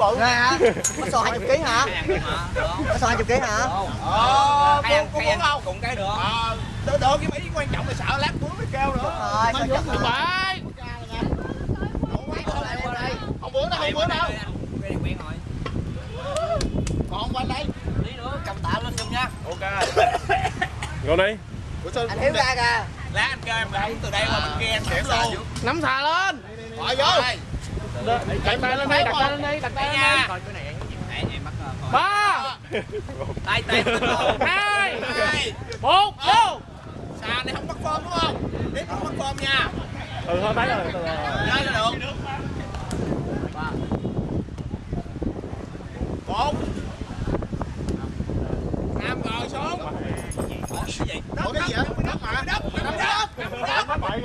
bự Nghe hả? Có sò 20 kg hả? Có sò 20 kg hả? ờ Hay ăn, muốn không cùng cái được. ờ được được cái ý quan trọng là sợ lát cuốn mới kêu nữa Rồi, sao chắc không phải không bữa đâu không bữa đâu rồi. còn quanh đây Tí nữa cầm tạ lên chung nha. ok Ngồi đi. Anh Hiếu ra kìa. Lá anh kêu em đẩy từ đây qua bên kia em xỉu xỉu luôn. Nắm xà lên. gọi vô Đặt tay lên đây, đặt tay lên đây, đặt tay lên đây. Coi cái này em bắt ờ, coi. Ba, Tay tay. hai, một, vô. xà này không bắt form đúng không? Tiếp không bắt form nha. Ừ, thôi thấy rồi. từ chơi là được. Một. Năm rồi xuống. Ủa, cái gì? Ủa cái gì vậy? Đất mà Đất Đất Đất Đất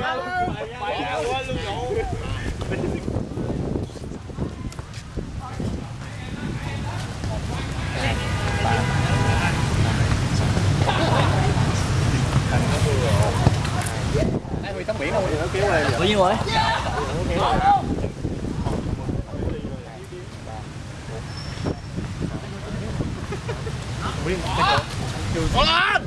Bậy ra. Bậy ra quên luôn vụ. Bao nhiêu rồi? Có lên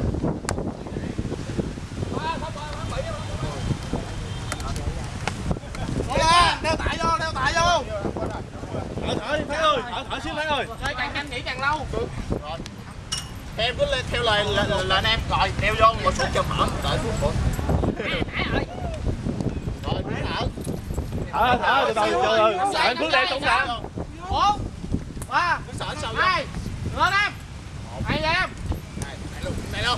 Có lên Đeo tại vô Đeo tại vô Thở thở đi, Thái ơi. Thở thở xíu Thái ơi. Càng nhanh nghỉ càng lâu Em cứ lên theo lời lời, lời anh em Rồi đeo vô một phút cho mở Đợi phút thở thở từ từ từ từ anh phước đẹp cũng thở bốn ba hai lên em hay lên em này luôn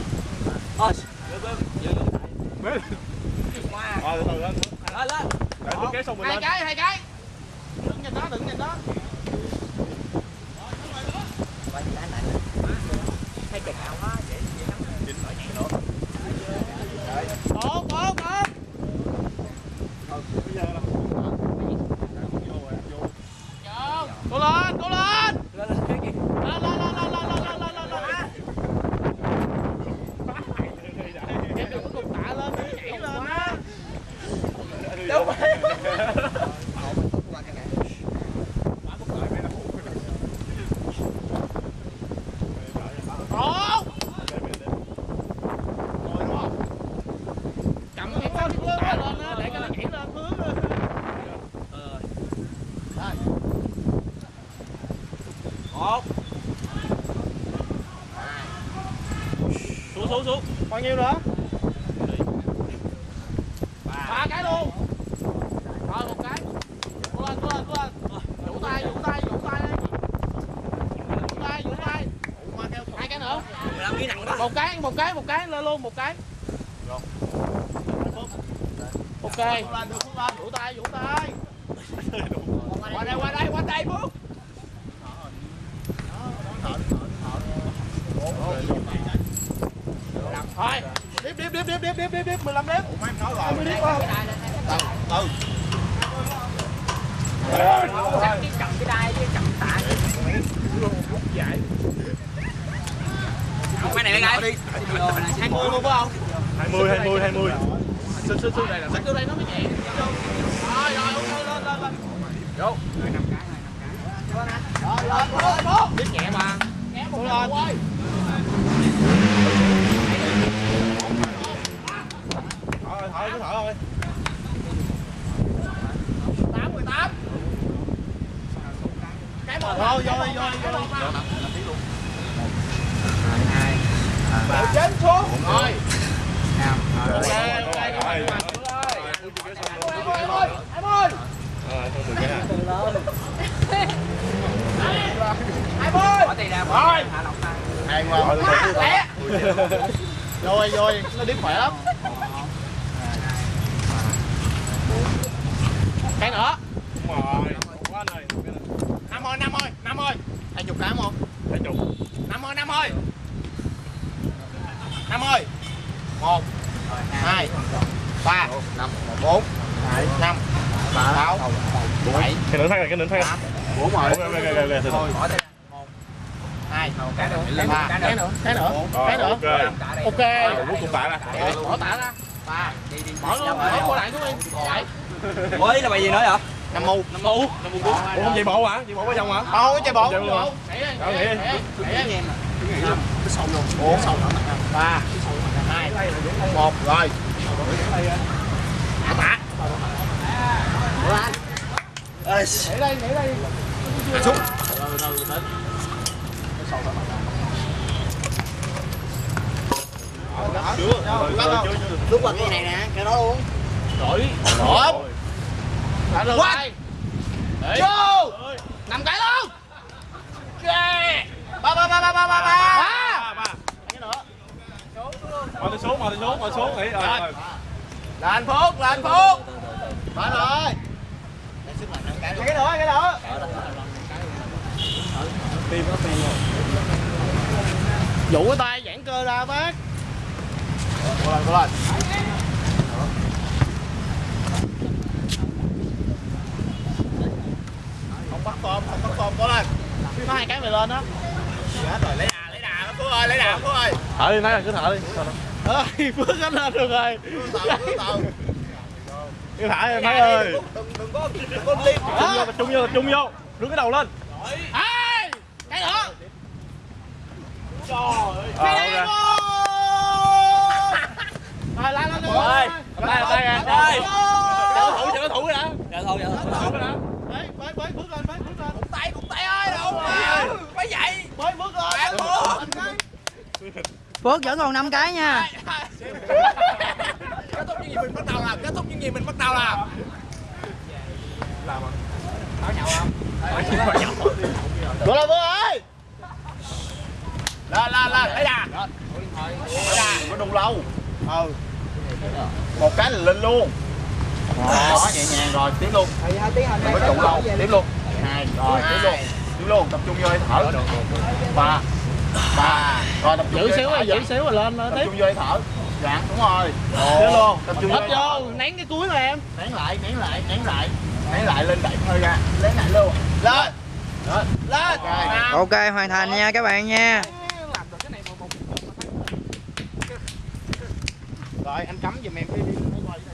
rồi lên lên lên xong mình lên hai cái hai cái đứng nhìn đó đứng nhìn đó hai chục áo á vậy Xuống xuống. Bao nhiêu nữa? ba cái luôn. Rồi một cái. Cố lên cố lên cố lên. Vũ tay vũ tay vũ tay đi. Vũ tay vũ tay. Hai cái nữa. Một cái một cái một cái lên luôn một cái. Ok. Vũ tay vũ tay. Qua đây qua đây qua đây bước đếp đếp đếp đếp đếp 15 đếp. Ủa em nói rồi. 20 đếp không? Ừ. Ừ. Chậm cái đai chứ chậm tạ đi. Lúc dạy. Này đi. 20 luôn phải không? 20 20 20. Sư sư sư đây là sư đây nó mới nhẹ. Rồi rồi lên lên lên. Vô. Rồi 5 cái rồi cái. Rồi lên lên. Nhẹ mà. Nhẹ một cái. cứ thở thôi. 8 18 cái một thôi vô đi vô đi vô đi. Luôn 2 3 9 xuống rồi 5 rồi rồi rồi em ơi em ơi bỏ tiền ra bỏ rồi em ơi rồi rồi. Nó điếm khỏe lắm. Cái nữa. Đúng rồi. Quá này. năm ơi năm ơi năm ơi hai chục cái không? Để chục. năm ơi năm ơi năm ơi một hai ba bốn năm sáu bảy Cái nữa thay rồi, cái nữa thay bốn rồi hai Cái nữa. cái nữa. Cái nữa. Cái nữa. Ok. ok. Rồi, rút cũng tạ ra. bỏ tả ra ba bỏ luôn bỏ lại xuống đi là bài gì nói hả nam mu nam mu nam mu bốn ủa không chị bộ hả? Chị bộ có chồng hả? Ờ, không chạy bộ. Chị bộ nghỉ đi nghỉ đi xong luôn ủa xong rồi ba hai một rồi tạ Ê, nghỉ đây, nghỉ đây. Xuống. Từ từ từ. Lúc qua cái này nè, cái đó luôn Đổi. Một. Quay Vô. Nằm cái luôn. Ba ba ba ba ba ba ba. Ba. Cái nữa. Mời tôi xuống, mời tôi xuống, mời xuống. Nghỉ rồi Là anh Phúc, là anh Phúc. Phải rồi. Cái nữa, cái nữa Tim nó rồi Dụ cái tay giãn cơ ra bác cố lên cố lên không bắt tôm không bắt tôm cố lên có hai cái mày lên đó hết rồi lấy đà lấy đà phú ơi lấy đà phú ơi. Thở đi nói là cứ thở đi. Ơi phước nó lên được rồi. Cứ thở em thấy ơi. Đừng, đừng có, đừng có liên. chung vô tập trung vô trung vô. Đứng cái đầu lên. Ê, cái nữa Ờ, cái ok. rồi lên lên Ơi, cầm tay, cầm tay kìa. Ơi. Chờ thủ, chờ thủ đã. Dạ thôi, dạ thôi. Thủ đã. Đấy, bơi bơi bước lên bơi bước lên Tay, cục tay ơi, đâu mà. Phải vậy. bơi bước lên Bạn Bước lên. Phước vẫn còn 5 cái nha. Kết thúc những gì mình bắt đầu làm, kết thúc những gì mình bắt đầu làm. Bước lên bước ơi! Lên lên lên lấy đà. Lấy đà. Có đụng lâu. Ừ. Một cái là lên luôn. Đó nhẹ nhàng rồi tiếp luôn. Đừng có đụng lâu tiếp luôn. Hai rồi tiếp luôn. tiếp luôn. Tập trung vô hơi thở. Ba ba. Rồi tập giữ vô xíu rồi giữ xíu rồi lên tập tiếp. trung vô thở. Dạ đúng rồi. Tiếp luôn. tập trung thở. vô nén cái cuối mà em. Nén lại nén lại nén lại. Nén lại lên đẩy hơi ra. Nén lại luôn. Lên. Lên lên. Ok, hoàn thành nha các bạn nha. rồi anh cắm giùm em đi. Đi